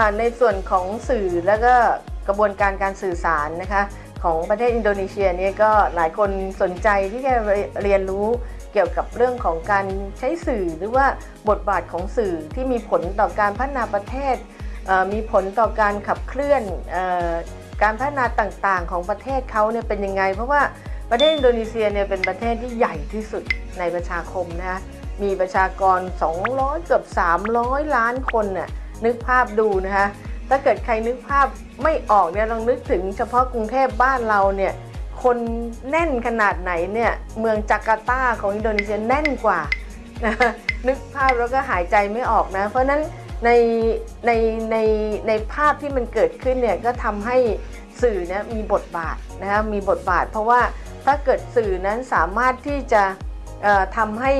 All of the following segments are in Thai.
ค่ะในส่วนของสื่อแล้วก็กระบวนการการสื่อสารนะคะของประเทศอินโดนีเซียเนี่ยก็หลายคนสนใจที่จะเรียนรู้เกี่ยวกับเรื่องของการใช้สื่อหรือว่าบทบาทของสื่อที่มีผลต่อการพัฒนาประเทศเมีผลต่อการขับเคลื่อนออการพัฒนาต่างๆ ของประเทศเขาเนี่ยเป็นยังไง เพราะว่าประเทศอินโดนีเซียเนี่ยเป็นประเทศที่ใหญ่ที่สุดในประชาคมนะคะมีประชากร 200 เกือบ 300 ล้านคนน่ะ นึกภาพดูนะคะ ถ้าเกิดใครนึกภาพไม่ออกเนี่ยลองนึกถึงเฉพาะกรุงเทพบ้านเราเนี่ยคนแน่นขนาดไหนเนี่ยเมืองจาการ์ตาของอินโดนีเซียแน่นกว่านะนึกภาพแล้วก็หายใจไม่ออกนะ เพราะนั้นในในในในภาพที่มันเกิดขึ้นเนี่ยก็ทำให้สื่อเนี่ยมีบทบาทนะคะมีบทบาท เพราะว่าถ้าเกิดสื่อนั้นสามารถที่จะทำให้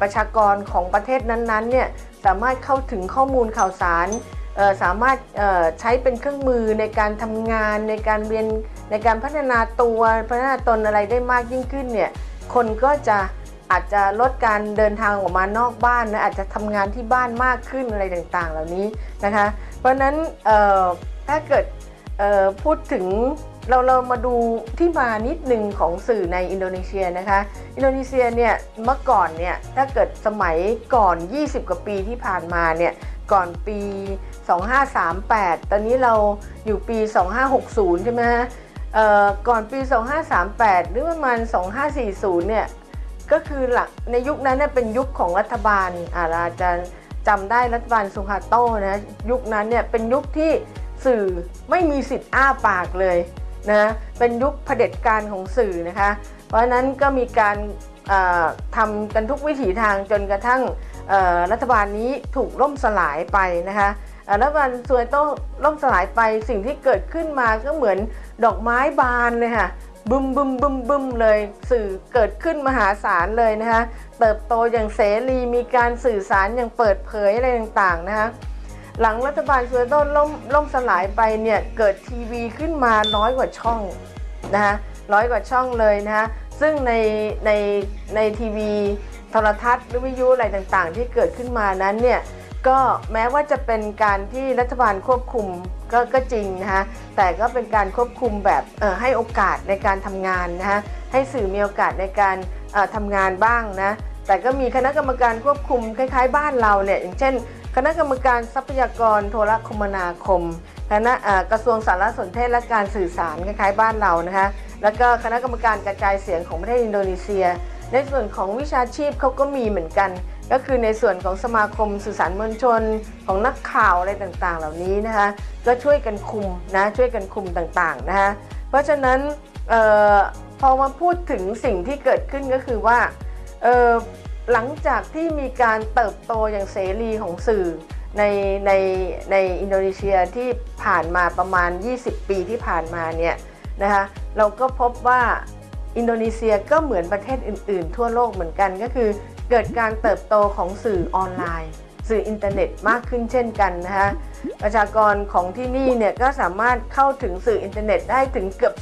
ประชากรของประเทศนั้นๆเนี่ยสามารถเข้าถึงข้อมูลข่าวสารสามารถใช้เป็นเครื่องมือในการทำงานในการเรียนในการพัฒนาตัวพัฒนาตนอะไรได้มากยิ่งขึ้นเนี่ยคนก็จะอาจจะลดการเดินทางออกมานอกบ้านนะอาจจะทำงานที่บ้านมากขึ้นอะไรต่างๆ เหล่านี้นะคะ เพราะนั้นถ้าเกิดพูดถึง เราเรามาดูที่มานิดหนึ่งของสื่อในอินโดนีเซียนะคะ อินโดนีเซียเนี่ยเมื่อก่อนเนี่ยถ้าเกิดสมัยก่อน 20 กว่าปีที่ผ่านมาเนี่ยก่อนปี 2538 ตอนนี้เราอยู่ปี 2560 ใช่ไหมฮะเอ่อก่อนปี 2538 หรือประมาณ 2540 เนี่ยก็คือหลักในยุคนั้นเนี่ยเป็นยุคของรัฐบาลอาราจะจำได้รัฐบาลสุฮาโต้นะยุคนั้นเนี่ยเป็นยุคที่สื่อไม่มีสิทธิ์อ้าปากเลย นะเป็นยุคเผด็จการของสื่อนะคะ เพราะฉะนั้นก็มีการทำกันทุกวิถีทางจนกระทั่งรัฐบาลนี้ถูกล่มสลายไปนะคะรัฐบาลซวยโต้ล่มสลายไปสิ่งที่เกิดขึ้นมาก็เหมือนดอกไม้บานเลยค่ะบึมบึมบึมบึมเลยสื่อเกิดขึ้นมหาศาลเลยนะคะเติบโตอย่างเสรีมีการสื่อสารอย่างเปิดเผยอะไรต่างๆนะคะ หลังรัฐบาลซวยโต้ล่มล่มสลายไปเนี่ยเกิดทีวีขึ้นมาร้อยกว่าช่องนะคะร้อยกว่าช่องเลยนะคะซึ่งในในในทีวีโทรทัศน์หรือวิทยุอะไรต่างๆ ที่เกิดขึ้นมานั้นเนี่ยก็แม้ว่าจะเป็นการที่รัฐบาลควบคุมก็ก็จริงนะคะแต่ก็เป็นการควบคุมแบบเอ่อให้โอกาสในการทำงานนะคะให้สื่อมีโอกาสในการเอ่อทำงานบ้างนะแต่ก็มีคณะกรรมการควบคุมคล้ายๆ บ้านเราเนี่ยอย่างเช่น คณะกรรมการทรัพยากรโทรคมนาคม คณะกระทรวงสารสนเทศและการสื่อสารคล้ายๆบ้านเรานะคะ แล้วก็คณะกรรมการกระจายเสียงของประเทศอินโดนีเซีย ในส่วนของวิชาชีพเขาก็มีเหมือนกัน ก็คือในส่วนของสมาคมสื่อสารมวลชน ของนักข่าวอะไรต่างๆ เหล่านี้นะคะ ก็ช่วยกันคุมนะ ช่วยกันคุมต่างๆนะคะ เพราะฉะนั้นออพอมาพูดถึงสิ่งที่เกิดขึ้นก็คือว่าเหลังจากที่มีการเติบโตอย่างเสรีของสื่อในในในอินโดนีเซียที่ผ่านมาประมาณ 20 ปีที่ผ่านมาเนี่ยนะคะเราก็พบว่าอินโดนีเซียก็เหมือนประเทศอื่น ๆ ทั่วโลกเหมือนกันก็คือเกิดการเติบโตของสื่อออนไลน์ สื่ออินเทอร์เน็ตมากขึ้นเช่นกันนะคะประชากรของที่นี่เนี่ยก็สามารถเข้าถึงสื่ออินเทอร์เน็ตได้ถึงเกือบ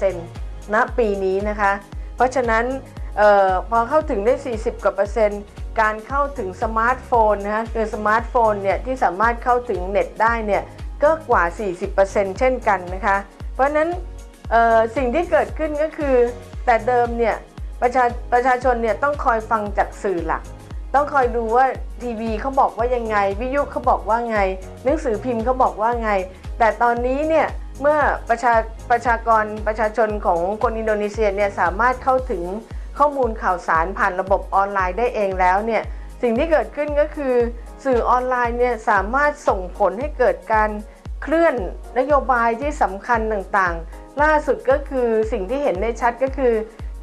40%ณปีนี้นะคะ เพราะฉะนั้น ออพอเข้าถึงได้ 40 กว่าเปอร์เซ็นต์ การเข้าถึงสมาร์ทโฟนนะฮะคือสมาร์ทโฟนเนี่ยที่สามารถเข้าถึงเน็ตได้เนี่ยก็กว่า 40%เช่นกันนะคะ เพราะนั้นสิ่งที่เกิดขึ้นก็คือ แต่เดิมเนี่ยประชาประชาชนเนี่ยต้องคอยฟังจากสื่อหลัก ต้องคอยดูว่าทีวีเขาบอกว่ายังไง วิทยุเขาบอกว่าไง หนังสือพิมพ์เขาบอกว่าไง แต่ตอนนี้เนี่ยเมื่อประชาประชากรประชาชนของคนอินโดนีเซียเนี่ยสามารถเข้าถึง ข้อมูลข่าวสารผ่านระบบออนไลน์ได้เองแล้วเนี่ยสิ่งที่เกิดขึ้นก็คือ สื่อออนไลน์เนี่ยสามารถส่งผลให้เกิดการเคลื่อนนโยบายที่สำคัญต่างๆ ล่าสุดก็คือสิ่งที่เห็นได้ชัดก็คือ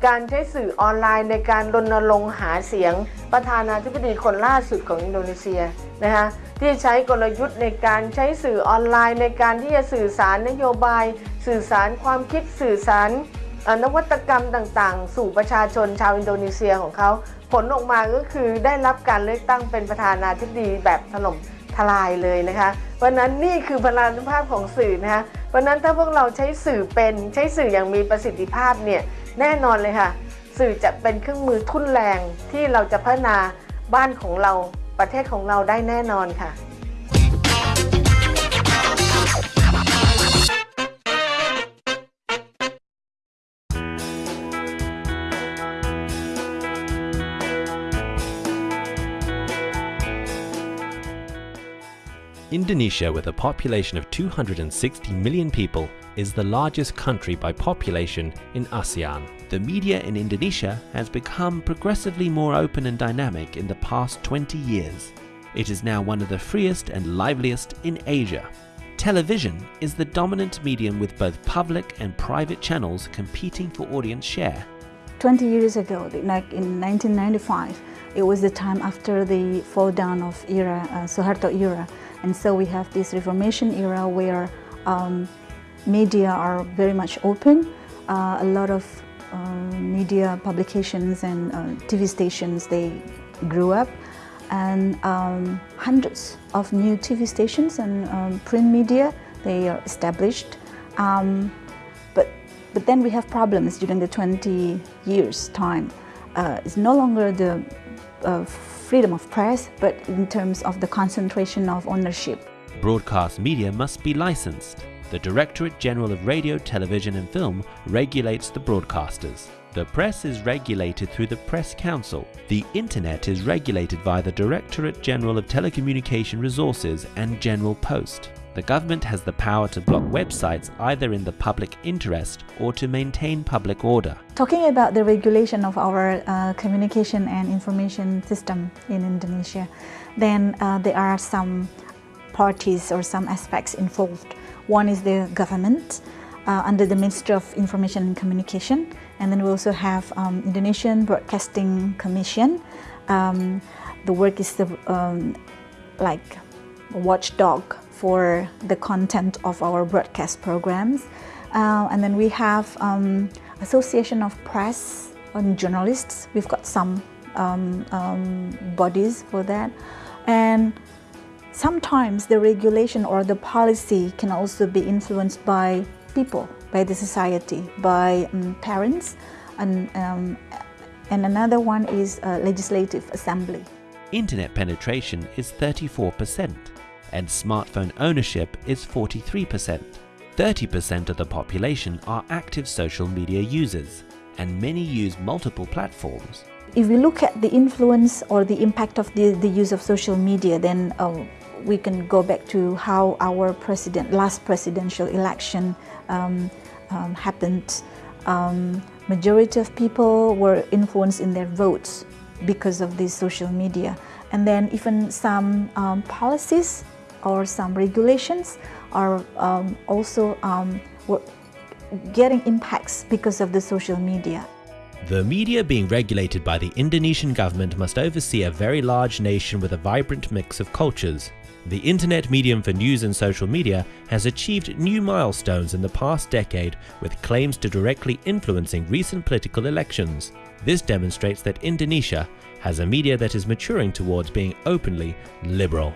การใช้สื่อออนไลน์ในการรณรงค์หาเสียง ประธานาธิบดีคนล่าสุดของอินโดนีเซียนะคะที่ใช้กลยุทธ์ในการใช้สื่อออนไลน์ ในการที่จะสื่อสารนโยบาย สื่อสารความคิดสื่อสาร นวัตกรรมต่างๆ สู่ประชาชนชาวอินโดนีเซียของเขา ผลออกมาก็คือได้รับการเลือกตั้งเป็นประธานาธิบดีแบบถล่มทลายเลยนะคะเพราะนั้นนี่คือพลานุภาพของสื่อนะคะเพราะนั้นถ้าพวกเราใช้สื่อเป็นใช้สื่ออย่างมีประสิทธิภาพเนี่ยแน่นอนเลยค่ะ สื่อจะเป็นเครื่องมือทุ่นแรงที่เราจะพัฒนาบ้านของเราประเทศของเราได้แน่นอนค่ะ Indonesia, with a population of 260 million people, is the largest country by population in ASEAN. The media in Indonesia has become progressively more open and dynamic in the past 20 years. It is now one of the freest and liveliest in Asia. Television is the dominant medium with both public and private channels competing for audience share. 20 years ago, like in 1995, it was the time after the fall down of era, uh, Suharto era. And so we have this Reformation era where um, media are very much open. Uh, a lot of um, media publications and uh, TV stations, they grew up and um, hundreds of new TV stations and um, print media, they are established. Um, but, but then we have problems during the 20 years time. Uh, it's no longer the uh, freedom of press, but in terms of the concentration of ownership. Broadcast media must be licensed. The Directorate General of Radio, Television and Film regulates the broadcasters. The press is regulated through the Press Council. The Internet is regulated by the Directorate General of Telecommunication Resources and General Post. The government has the power to block websites either in the public interest or to maintain public order. Talking about the regulation of our uh, communication and information system in Indonesia, then uh, there are some parties or some aspects involved. One is the government uh, under the Ministry of Information and Communication, and then we also have um, Indonesian Broadcasting Commission. Um, the work is the um, like a watchdog for the content of our broadcast programs. Uh, and then we have um, Association of Press and Journalists. We've got some um, um, bodies for that. And sometimes the regulation or the policy can also be influenced by people, by the society, by um, parents, and, um, and another one is legislative assembly. Internet penetration is 34% and smartphone ownership is 43%. 30% of the population are active social media users, and many use multiple platforms. If we look at the influence or the impact of the, the use of social media, then uh, we can go back to how our president, last presidential election um, um, happened. Um, majority of people were influenced in their votes because of this social media. And then even some um, policies or some regulations are um, also um, getting impacts because of the social media. The media being regulated by the Indonesian government must oversee a very large nation with a vibrant mix of cultures. The internet medium for news and social media has achieved new milestones in the past decade with claims to directly influencing recent political elections. This demonstrates that Indonesia has a media that is maturing towards being openly liberal.